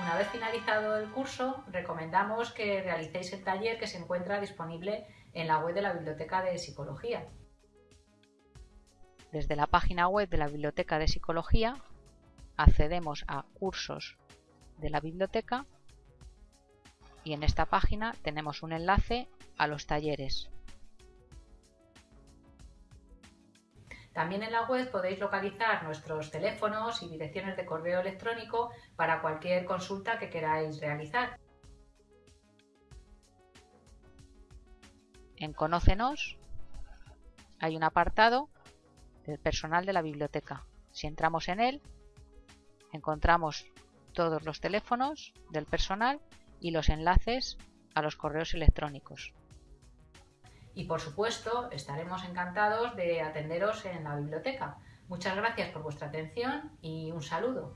Una vez finalizado el curso, recomendamos que realicéis el taller que se encuentra disponible en la web de la Biblioteca de Psicología. Desde la página web de la Biblioteca de Psicología accedemos a cursos de la biblioteca y en esta página tenemos un enlace a los talleres. También en la web podéis localizar nuestros teléfonos y direcciones de correo electrónico para cualquier consulta que queráis realizar. En Conócenos hay un apartado del personal de la biblioteca. Si entramos en él, encontramos todos los teléfonos del personal y los enlaces a los correos electrónicos. Y por supuesto, estaremos encantados de atenderos en la biblioteca. Muchas gracias por vuestra atención y un saludo.